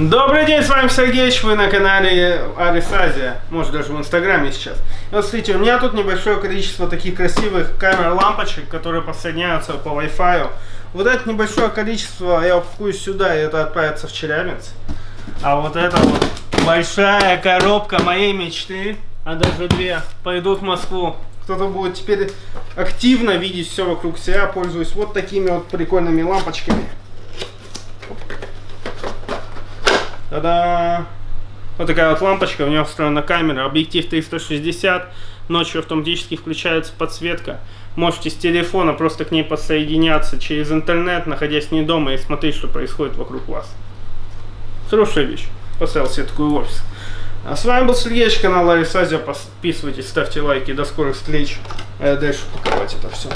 Добрый день, с вами Сергеич, вы на канале Арис Азия, может даже в инстаграме сейчас. Вот смотрите, у меня тут небольшое количество таких красивых камер лампочек, которые подсоединяются по Wi-Fi. Вот это небольшое количество я упакую сюда, и это отправится в Челябинск. А вот это вот большая коробка моей мечты, а даже две, пойдут в Москву. Кто-то будет теперь активно видеть все вокруг себя, пользуясь вот такими вот прикольными лампочками. Та-да! Вот такая вот лампочка, у нее встроена камера, объектив 360, ночью автоматически включается подсветка. Можете с телефона просто к ней подсоединяться через интернет, находясь не дома и смотреть, что происходит вокруг вас. Хорошая вещь. Поставил себе такой офис. А с вами был Сергеевич, канал Арисазия. Подписывайтесь, ставьте лайки. До скорых встреч. А я дальше паковать это все.